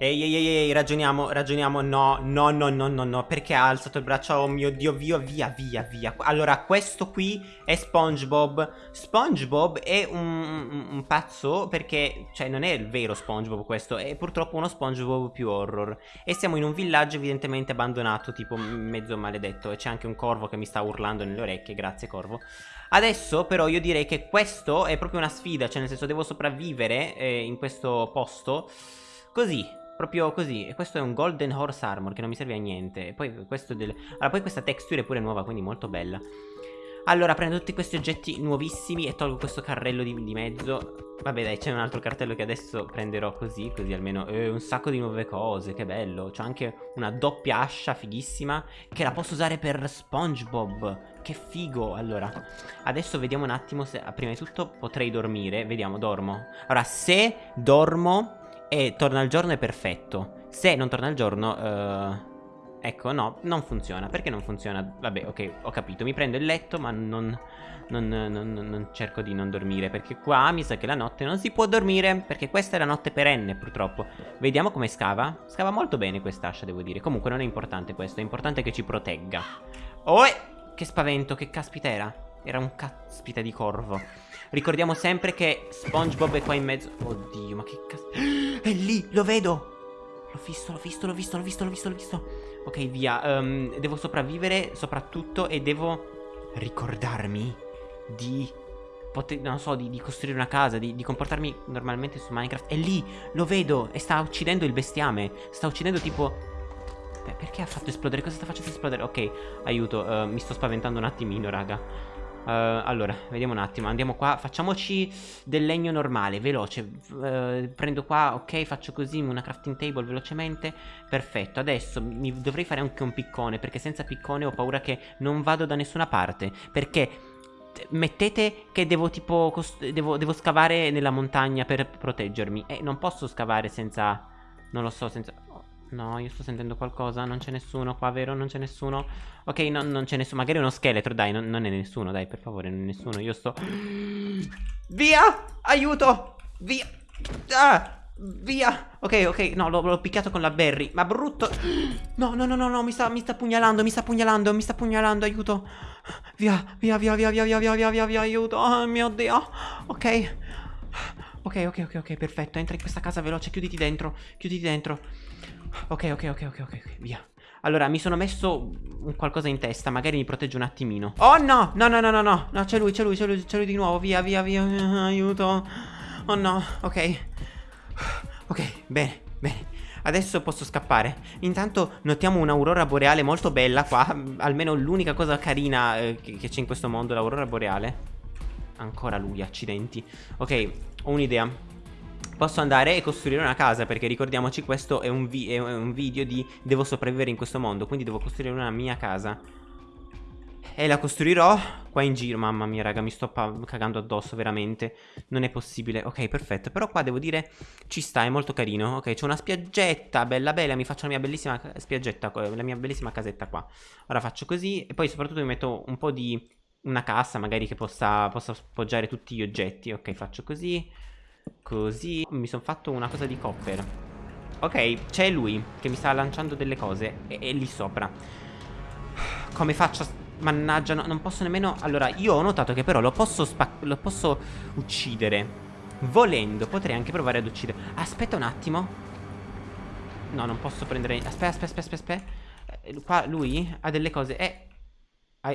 Ehi, ehi, ehi, ragioniamo, ragioniamo. No, no, no, no, no, no. Perché ha alzato il braccio? Oh mio Dio, via, via, via, via. Allora, questo qui è SpongeBob. SpongeBob è un, un, un pazzo perché, cioè, non è il vero SpongeBob questo. È purtroppo uno SpongeBob più horror. E siamo in un villaggio evidentemente abbandonato, tipo mezzo maledetto. E c'è anche un corvo che mi sta urlando nelle orecchie. Grazie, corvo. Adesso però io direi che questo è proprio una sfida, cioè nel senso devo sopravvivere eh, in questo posto così, Proprio così. E questo è un Golden Horse Armor che non mi serve a niente. E poi questo del... Allora, poi questa texture è pure nuova, quindi molto bella. Allora, prendo tutti questi oggetti nuovissimi e tolgo questo carrello di, di mezzo. Vabbè, dai, c'è un altro cartello che adesso prenderò così, così almeno... Eh, un sacco di nuove cose, che bello. C'ho anche una doppia ascia fighissima che la posso usare per SpongeBob. Che figo. Allora, adesso vediamo un attimo se... Prima di tutto potrei dormire. Vediamo, dormo. Allora, se dormo e torna il giorno è perfetto. Se non torna il giorno, uh, ecco, no, non funziona. Perché non funziona? Vabbè, ok, ho capito. Mi prendo il letto, ma non, non, non, non, cerco di non dormire. Perché qua mi sa che la notte non si può dormire. Perché questa è la notte perenne, purtroppo. Vediamo come scava. Scava molto bene quest'ascia, devo dire. Comunque non è importante questo. È importante che ci protegga. Oh, che spavento, che caspita era. Era un caspita di corvo. Ricordiamo sempre che SpongeBob è qua in mezzo. Oddio, ma che cazzo. È lì, lo vedo. L'ho visto, l'ho visto, l'ho visto, l'ho visto, l'ho visto, visto. Ok, via. Um, devo sopravvivere soprattutto e devo ricordarmi di... Non so, di, di, costruire una casa, di, di, comportarmi normalmente su Minecraft. È lì, lo vedo e sta uccidendo il bestiame. Sta uccidendo tipo... Perché ha fatto esplodere? Cosa sta facendo esplodere? Ok, aiuto, uh, mi sto spaventando un attimino, raga. Uh, allora, vediamo un attimo. Andiamo qua. Facciamoci del legno normale, veloce. Uh, prendo qua, ok, faccio così una crafting table velocemente. Perfetto. Adesso mi dovrei fare anche un piccone, perché senza piccone ho paura che non vado da nessuna parte. Perché mettete che devo tipo devo, devo, scavare nella montagna per proteggermi e non posso scavare senza non lo so senza No, io sto sentendo qualcosa. Non c'è nessuno qua, vero? Non c'è nessuno. Ok, no, non c'è nessuno. Magari uno scheletro, dai. Non, non, è nessuno, dai, per favore, non è nessuno. Io sto... Via! Aiuto! Via! Ah! Via! Ok, ok, no, l'ho picchiato con la berry. Ma brutto... No, no, no, no, no, mi sta, mi sta pugnalando, mi sta pugnalando, mi sta pugnalando, aiuto. Via, via, via, via, via, via, via, via, via, via, aiuto. Oh mio Dio. Ok. Ok, ok, ok, ok, perfetto. Entra in questa casa veloce, chiuditi dentro, chiuditi dentro. Ok, ok, ok, ok, ok, via. Allora, mi sono messo qualcosa in testa, magari mi protegge un attimino. Oh no, no, no, no, no, no, no, c'è lui, c'è lui, c'è lui, c'è lui di nuovo, via, via, via, aiuto. Oh no, ok. Ok, bene, bene. Adesso posso scappare. Intanto notiamo un'aurora boreale molto bella qua. Almeno l'unica cosa carina eh, che c'è in questo mondo, l'aurora boreale. Ancora lui, accidenti. Ok, ho un'idea. Posso andare e costruire una casa perché ricordiamoci questo è un, vi è un video di devo sopravvivere in questo mondo Quindi devo costruire una mia casa. E la costruirò qua in giro. Mamma mia raga mi sto cagando addosso veramente. Non è possibile. Ok perfetto. Però qua devo dire ci sta è molto carino. Ok c'è una spiaggetta bella bella Mi faccio la mia bellissima spiaggetta La mia bellissima casetta qua. Ora faccio così E poi soprattutto mi metto un po' di una cassa magari che possa, possa appoggiare tutti gli oggetti. Ok faccio così Così mi sono fatto una cosa di copper. Ok, c'è lui che mi sta lanciando delle cose e, e lì sopra. Come faccio Mannaggia, no, non posso nemmeno Allora, io ho notato che però lo posso, lo posso uccidere. Volendo, potrei anche provare ad uccidere. Aspetta un attimo. No, non posso prendere Aspetta, aspetta, aspetta, aspetta eh, Qua lui ha delle cose Eh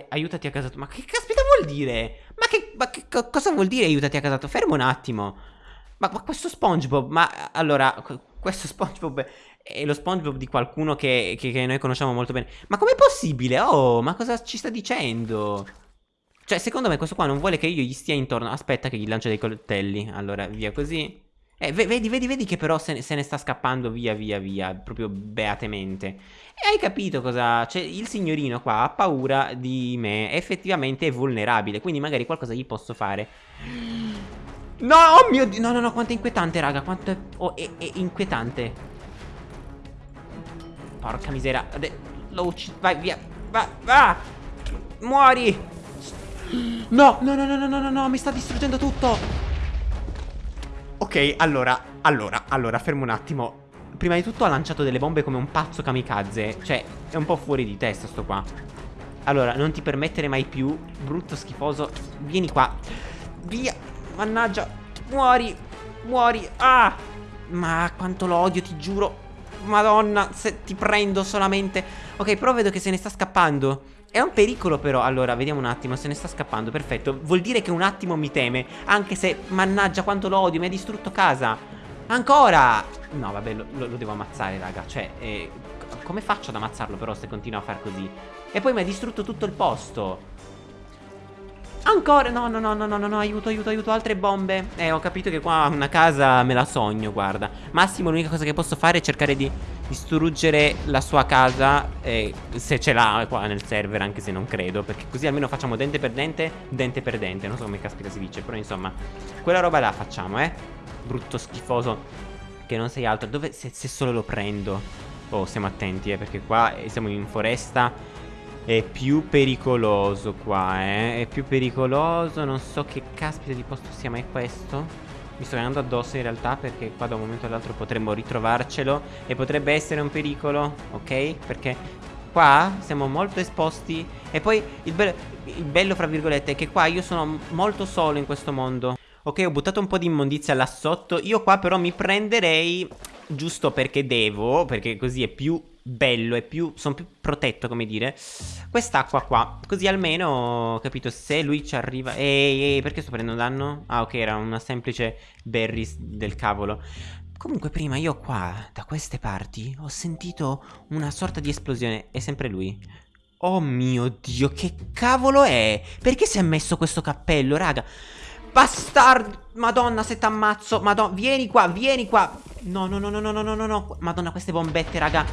Aiutati a casa tua Ma che caspita vuol dire? Ma che, ma che cosa vuol dire aiutati a casa tua? Fermo un attimo ma, ma questo SpongeBob, ma allora, questo SpongeBob è lo SpongeBob di qualcuno che, che, che noi conosciamo molto bene. Ma com'è possibile? Oh, ma cosa ci sta dicendo? Cioè, secondo me questo qua non vuole che io gli stia intorno. Aspetta che gli lancio dei coltelli. Allora, via così. Eh, vedi, vedi, vedi che però se ne, se ne, sta scappando via, via, via, proprio beatamente. E hai capito cosa... Cioè, il signorino qua ha paura di me, effettivamente è vulnerabile, quindi magari qualcosa gli posso fare. No, oh mio Dio. No, no, no, quanto è inquietante, raga. Quanto è... Oh, è, è inquietante. Porca misera. Lo uccido. Vai, via. Va, va. Muori. No, no, no, no, no, no, no, mi sta distruggendo tutto. Ok, allora, allora, allora, fermo un attimo. prima di tutto ha lanciato delle bombe come un pazzo kamikaze. Cioè, è un po' fuori di testa sto qua. Allora, non ti permettere mai più, brutto schifoso. Vieni qua. Via. Mannaggia. Muori. Muori. Ah. Ma quanto lo odio, ti giuro. Madonna, se ti prendo solamente. Ok, però vedo che se ne sta scappando. È un pericolo però Allora vediamo un attimo Se ne sta scappando Perfetto Vuol dire che un attimo mi teme Anche se Mannaggia quanto lo odio Mi ha distrutto casa Ancora No vabbè lo, lo devo ammazzare raga Cioè eh, Come faccio ad ammazzarlo però Se continua a far così E poi mi ha distrutto tutto il posto Ancora, no, no, no, no, no, no, aiuto, aiuto, aiuto, altre bombe. Eh, ho capito che qua una casa me la sogno, guarda. Massimo l'unica cosa che posso fare è cercare di distruggere la sua casa eh, Se ce l'ha qua nel server, anche se non credo Perché così almeno facciamo dente per dente, dente per dente. Non so come caspita si dice, però insomma Quella roba la facciamo, eh. Brutto schifoso Che non sei altro. Dove, se, se solo lo prendo. Oh, stiamo attenti, eh, perché qua eh, siamo in foresta è più pericoloso qua, eh. È più pericoloso. Non so che caspita di posto sia mai questo. Mi sto andando addosso in realtà perché qua da un momento all'altro potremmo ritrovarcelo. E potrebbe essere un pericolo, ok? Perché qua siamo molto esposti. E poi il, be il bello, fra virgolette, è che qua io sono molto solo in questo mondo. Ok, ho buttato un po' di immondizia là sotto. Io qua però mi prenderei giusto perché devo, perché così è più bello, è più, sono più protetto, come dire, quest'acqua qua. Così almeno, capito, se lui ci arriva... Ehi, ehi, perché sto prendendo danno? Ah, ok, era una semplice berries del cavolo. Comunque prima io qua, da queste parti, ho sentito una sorta di esplosione. È sempre lui. Oh mio Dio, che cavolo è? Perché si è messo questo cappello, raga? Bastardo! Madonna, se t'ammazzo! Madonna, vieni qua, vieni qua! No, no, no, no, no, no, no, no. Madonna, queste bombette, raga.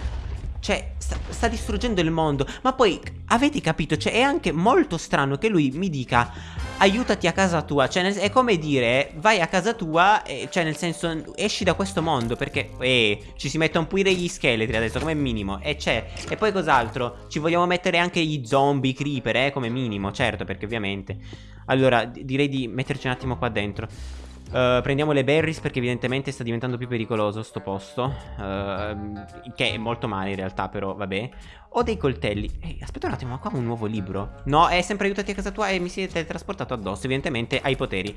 Cioè, sta, sta, distruggendo il mondo. Ma poi, avete capito? Cioè, è anche molto strano che lui mi dica aiutati a casa tua. Cioè, nel, è come dire, vai a casa tua, e, cioè, nel senso, esci da questo mondo. Perché, eh, ci si mettono pure gli scheletri adesso, come minimo. E c'è. E poi cos'altro? Ci vogliamo mettere anche gli zombie, creeper, eh, come minimo. Certo, perché ovviamente. Allora, direi di metterci un attimo qua dentro. Uh, prendiamo le berries perché evidentemente sta diventando più pericoloso sto posto uh, Che è molto male in realtà però vabbè Ho dei coltelli Ehi aspetta un attimo ma qua ho un nuovo libro No è sempre aiutati a casa tua e mi si è teletrasportato addosso Evidentemente hai poteri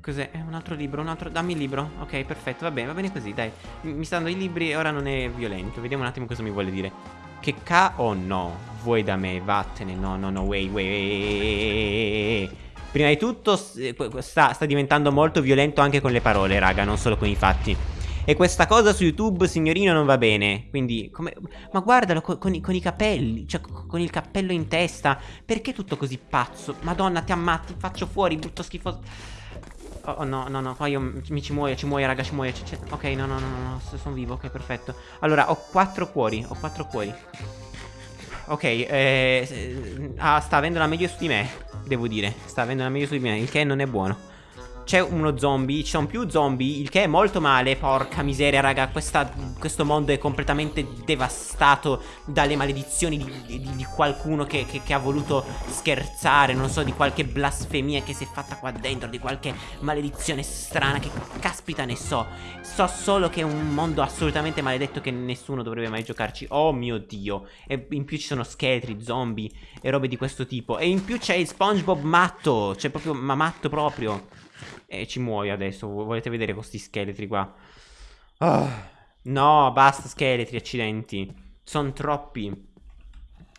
Cos'è? Un altro libro, un altro... Dammi il libro Ok perfetto va bene va bene così dai Mi stanno i libri e ora non è violento Vediamo un attimo cosa mi vuole dire Che ca... Oh no Vuoi da me vattene No no no wait wait, wait. Prima di tutto eh, sta, sta diventando molto violento anche con le parole, raga, non solo con i fatti. E questa cosa su YouTube, signorino, non va bene. Quindi, come... Ma guardalo con, con, i, con, i, capelli, cioè con il cappello in testa. Perché tutto così pazzo? Madonna, ti ammatti, faccio fuori, brutto schifoso. Oh, oh, no, no, no, qua io mi ci muoio, ci muoio, raga, ci muoio. Ok, no, no, no, no, no, sono vivo, ok, perfetto. Allora, ho quattro cuori, ho quattro cuori. Ok, eh, ah, sta avendo la meglio su di me, devo dire. Sta avendo la meglio su di me, il che non è buono c'è uno zombie, ci sono più zombie, il che è molto male, porca miseria raga, questa, questo mondo è completamente devastato dalle maledizioni di, di, di qualcuno che, che, che, ha voluto scherzare, non so, di qualche blasfemia che si è fatta qua dentro, di qualche maledizione strana, che caspita ne so. So solo che è un mondo assolutamente maledetto che nessuno dovrebbe mai giocarci, oh mio dio, e in più ci sono scheletri, zombie e robe di questo tipo, e in più c'è il Spongebob matto, cioè proprio, ma matto proprio. E ci muoio adesso. Volete vedere questi scheletri qua? Oh, no, basta scheletri, accidenti. Sono troppi.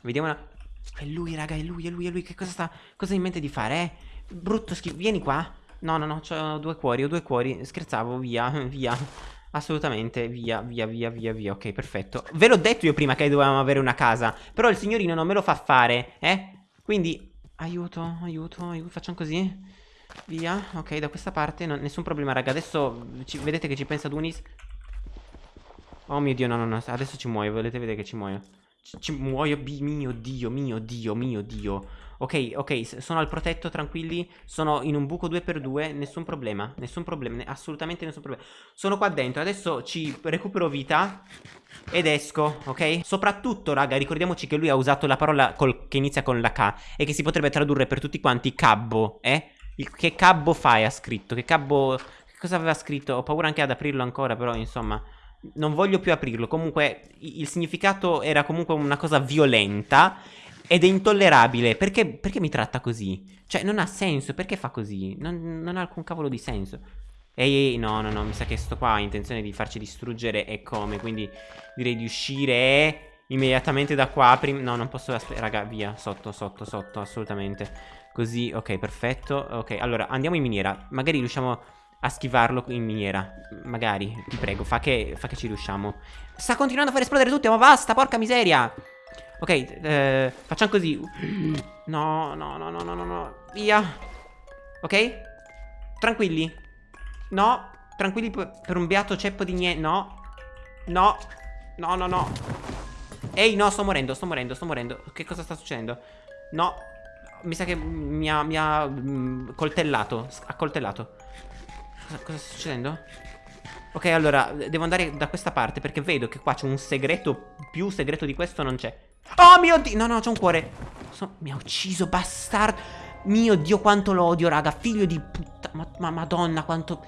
Vediamo una... È lui, raga, è lui, è lui, è lui. Che cosa sta... Cosa ha in mente di fare, eh? Brutto schifo. Vieni qua. No, no, no, ho due cuori, ho due cuori. Scherzavo, via, via. Assolutamente, via, via, via, via, via. Ok, perfetto. Ve l'ho detto io prima che dovevamo avere una casa. Però il signorino non me lo fa fare, eh? Quindi... Aiuto, aiuto, aiuto. Facciamo così. Via, ok, da questa parte non, Nessun problema, raga, adesso ci, Vedete che ci pensa Dunis Oh mio dio, no, no, no, adesso ci muoio Volete vedere che ci muoio Ci, ci muoio, mio dio, mio dio, mio dio Ok, ok, sono al protetto, tranquilli Sono in un buco 2x2 Nessun problema, nessun problema, assolutamente nessun problema Sono qua dentro, adesso ci recupero vita Ed esco, ok? Soprattutto, raga, ricordiamoci che lui ha usato la parola col, che inizia con la K E che si potrebbe tradurre per tutti quanti cabbo, eh? Il, che cabbo fai ha scritto? Che cabbo... Che cosa aveva scritto? Ho paura anche ad aprirlo ancora, però insomma... Non voglio più aprirlo. Comunque, il significato era comunque una cosa violenta. Ed è intollerabile. Perché, perché mi tratta così? Cioè, non ha senso. Perché fa così? Non, non ha alcun cavolo di senso. Ehi, ehi, no, no, no. Mi sa che sto qua ha intenzione di farci distruggere. E come? Quindi direi di uscire immediatamente da qua. no, non posso. Raga, via. Sotto, sotto, sotto. Assolutamente. Così, ok, perfetto. Ok, allora andiamo in miniera. Magari riusciamo a schivarlo in miniera. Magari, ti prego, fa che, fa che ci riusciamo. Sta continuando a far esplodere tutto, ma basta, porca miseria. Ok, eh, facciamo così. No, no, no, no, no, no, no. Via. Ok? Tranquilli. No. Tranquilli per un beato ceppo di niente. No. No. No, no, no. Ehi, no, sto morendo, sto morendo, sto morendo. Che cosa sta succedendo? No. Mi sa che mi ha, mi ha mm, coltellato. Accoltellato. Cosa, cosa sta succedendo? Ok, allora, devo andare da questa parte perché vedo che qua c'è un segreto. Più segreto di questo non c'è. Oh mio dio! No, no, c'è un cuore. So, mi ha ucciso, bastardo. Mio dio, quanto lo odio, raga. Figlio di puttana. Ma, ma, madonna, quanto...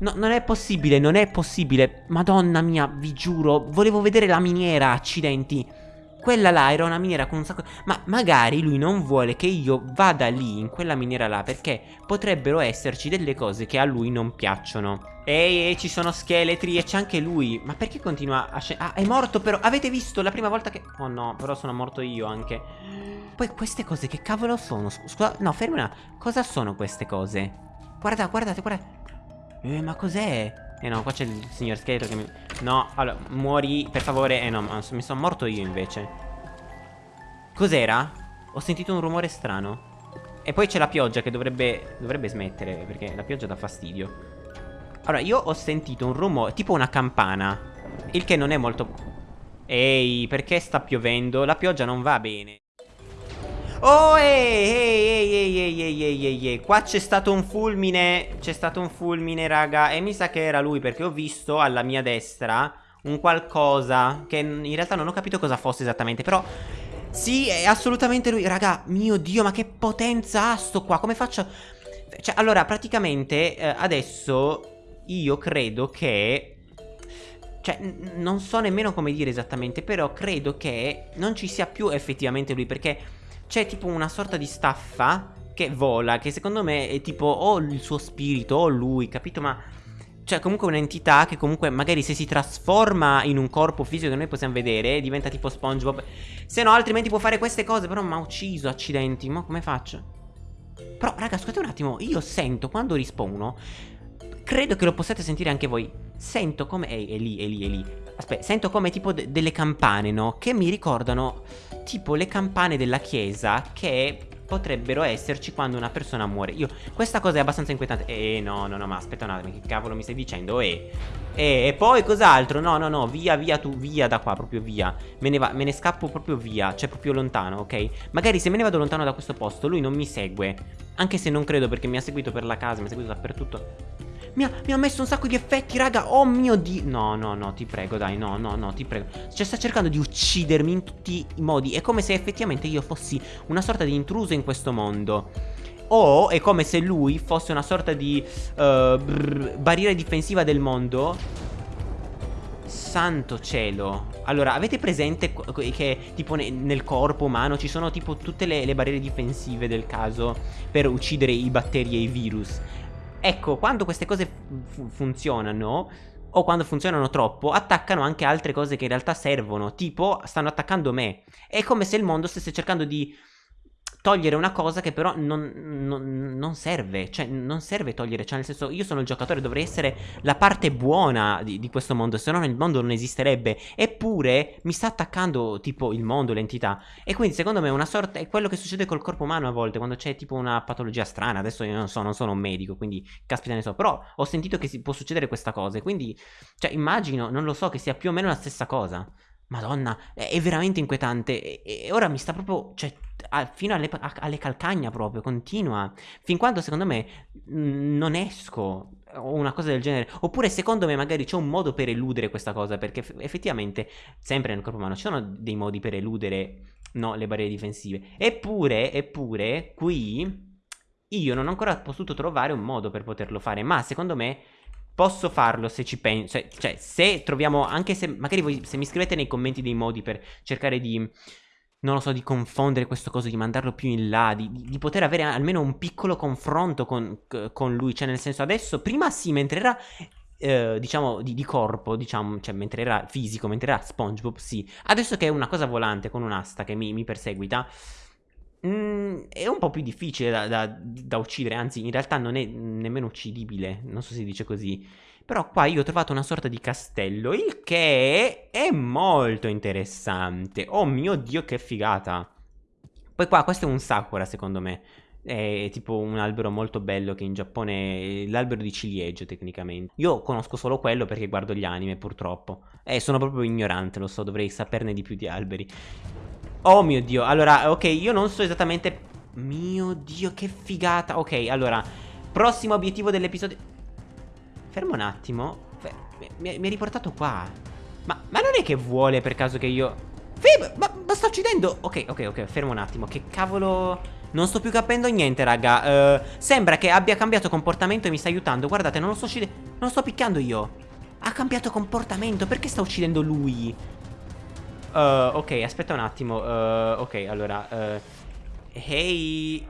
No, non è possibile, non è possibile. Madonna mia, vi giuro. Volevo vedere la miniera, accidenti. Quella là era una miniera con un sacco... Ma magari lui non vuole che io vada lì, in quella miniera là, perché potrebbero esserci delle cose che a lui non piacciono. Ehi, ehi, ci sono scheletri e c'è anche lui. Ma perché continua a scendere? Ah, è morto però. Avete visto la prima volta che... Oh no, però sono morto io anche. Poi queste cose che cavolo sono? Scusa, no, fermi una... Cosa sono queste cose? Guarda, guardate, guardate. Eh, ma cos'è? Eh no, qua c'è il signor scheletro che mi... No, allora, muori, per favore. Eh no, mi sono morto io invece. Cos'era? Ho sentito un rumore strano. E poi c'è la pioggia che dovrebbe, dovrebbe smettere, perché la pioggia dà fastidio. Allora, io ho sentito un rumore, tipo una campana. Il che non è molto... Ehi, perché sta piovendo? La pioggia non va bene. Oh, ehi, ehi, ehi, ehi, ehi, ehi, ehi, ehi. Qua c'è stato un fulmine. C'è stato un fulmine, raga. E mi sa che era lui, perché ho visto alla mia destra un qualcosa che in realtà non ho capito cosa fosse esattamente. Però, sì, è assolutamente lui. Raga, mio Dio, ma che potenza ha sto qua. Come faccio... Cioè, allora, praticamente, eh, adesso io credo che... Cioè, non so nemmeno come dire esattamente, però credo che non ci sia più effettivamente lui, perché c'è tipo una sorta di staffa che vola, che secondo me è tipo o il suo spirito o lui, capito? Ma cioè comunque un'entità che comunque magari se si trasforma in un corpo fisico che noi possiamo vedere diventa tipo SpongeBob. Se no altrimenti può fare queste cose, però mi ha ucciso, accidenti, ma come faccio? Però raga, scusate un attimo, io sento quando rispawno, credo che lo possiate sentire anche voi, sento come... Ehi, è lì, è lì, è lì. Aspetta, sento come tipo de delle campane, no? Che mi ricordano tipo le campane della chiesa che potrebbero esserci quando una persona muore. Io, questa cosa è abbastanza inquietante. Eh, no, no, no, ma aspetta un attimo, che cavolo mi stai dicendo? Eh, eh, e poi cos'altro? No, no, no, via, via, tu, via da qua, proprio via. Me ne, va, me ne scappo proprio via, cioè proprio lontano, ok? Magari se me ne vado lontano da questo posto, lui non mi segue. Anche se non credo perché mi ha seguito per la casa, mi ha seguito dappertutto. Mi ha, mi ha, messo un sacco di effetti, raga. Oh mio dio. No, no, no, ti prego, dai. No, no, no, ti prego. Cioè, sta cercando di uccidermi in tutti i modi. È come se effettivamente io fossi una sorta di intruso in questo mondo. O è come se lui fosse una sorta di uh, brr, barriera difensiva del mondo. Santo cielo. Allora, avete presente che tipo nel corpo umano ci sono tipo tutte le, le barriere difensive del caso per uccidere i batteri e i virus? Ecco, quando queste cose funzionano o quando funzionano troppo, attaccano anche altre cose che in realtà servono, tipo stanno attaccando me. È come se il mondo stesse cercando di togliere una cosa che però non, non, non, serve, cioè non serve togliere, cioè nel senso io sono il giocatore, dovrei essere la parte buona di, di questo mondo, se no il mondo non esisterebbe, eppure mi sta attaccando tipo il mondo, l'entità, e quindi secondo me è una sorta, è quello che succede col corpo umano a volte, quando c'è tipo una patologia strana, adesso io non so, non sono un medico, quindi caspita ne so, però ho sentito che si, può succedere questa cosa, e quindi, cioè immagino, non lo so, che sia più o meno la stessa cosa. Madonna, è veramente inquietante. E, ora mi sta proprio. Cioè, fino alle, alle calcagna proprio, continua. Fin quando secondo me non esco. O una cosa del genere. Oppure secondo me magari c'è un modo per eludere questa cosa. Perché effettivamente, sempre nel corpo umano, ci sono dei modi per eludere no, le barriere difensive. Eppure, eppure, qui io non ho ancora potuto trovare un modo per poterlo fare. Ma secondo me Posso farlo se ci penso. Cioè, cioè, se troviamo. Anche se. Magari voi. Se mi scrivete nei commenti dei modi per cercare di. Non lo so, di confondere questo coso, di mandarlo più in là, di, di poter avere almeno un piccolo confronto con, con, lui. Cioè, nel senso, adesso, prima sì, mentre era eh, diciamo di, di, corpo, diciamo, cioè mentre era fisico, mentre era SpongeBob, sì. Adesso che è una cosa volante con un'asta che mi, mi perseguita, Mm, è un po' più difficile da, da, da, uccidere, anzi in realtà non è nemmeno uccidibile, non so se si dice così. Però qua io ho trovato una sorta di castello, il che è molto interessante. Oh mio Dio che figata. Poi qua questo è un sakura secondo me. È tipo un albero molto bello che in Giappone è l'albero di ciliegio tecnicamente. Io conosco solo quello perché guardo gli anime purtroppo. E sono proprio ignorante, lo so, dovrei saperne di più di alberi. Oh mio Dio, allora, ok, io non so esattamente... Mio Dio, che figata. Ok, allora, prossimo obiettivo dell'episodio... Fermo un attimo. Mi, mi ha riportato qua. Ma, ma, non è che vuole per caso che io... Fib, ma, ma sto uccidendo... Ok, ok, ok, fermo un attimo. Che cavolo... Non sto più capendo niente, raga. Uh, sembra che abbia cambiato comportamento e mi sta aiutando. Guardate, non lo sto uccidendo... Non lo sto picchiando io. Ha cambiato comportamento. Perché sta uccidendo lui? Uh, ok, aspetta un attimo. Uh, ok, allora. Uh, hey.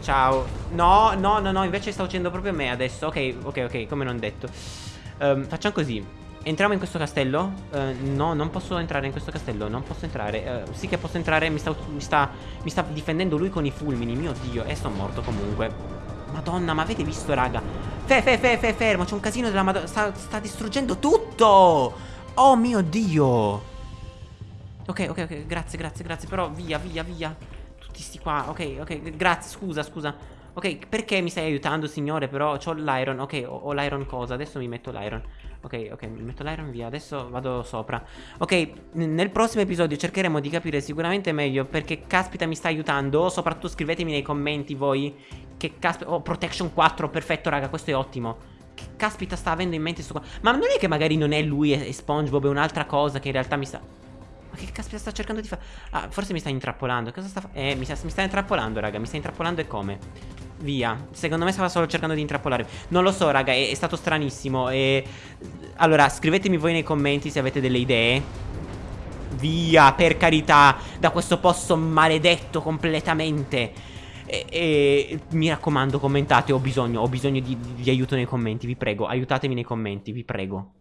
ciao. No, no, no, no. Invece sta uccidendo proprio me adesso. Ok, ok, ok. Come non detto. Um, facciamo così. Entriamo in questo castello? no, non posso entrare in questo castello. Non posso entrare. sì che posso entrare. Mi sta, mi, sta, mi sta difendendo lui con i fulmini. Mio dio. E sono morto comunque. Madonna, ma avete visto, raga? Fe, fe, fe, fe, fermo. C'è un casino della madonna. Sta, sta distruggendo tutto. Oh mio dio. Ok, ok, ok, grazie, grazie, grazie Però via, via, via Tutti sti qua, ok, ok, grazie, scusa, scusa. Ok, perché mi stai aiutando signore? Però ho l'iron, ok, ho, ho l'iron cosa Adesso mi metto l'iron. Ok, ok, mi metto l'iron via Adesso vado sopra. Ok, nel prossimo episodio cercheremo di capire sicuramente meglio Perché caspita mi sta aiutando. Soprattutto scrivetemi nei commenti voi Che caspita, oh, protection 4, perfetto raga, questo è ottimo. Che caspita sta avendo in mente sto qua. Ma non è che magari non è lui e SpongeBob È un'altra cosa che in realtà mi sta ma che caspita sta cercando di fare? Ah, forse mi sta intrappolando. Cosa sta facendo? Eh, mi sta, mi sta intrappolando, raga. Mi sta intrappolando e come? Via. Secondo me stava solo cercando di intrappolare. Non lo so, raga. È, è stato stranissimo. E... Allora, scrivetemi voi nei commenti se avete delle idee. Via, per carità. Da questo posto maledetto completamente. E, e, mi raccomando commentate ho bisogno Ho bisogno di, di, di aiuto nei commenti Vi prego aiutatemi nei commenti Vi prego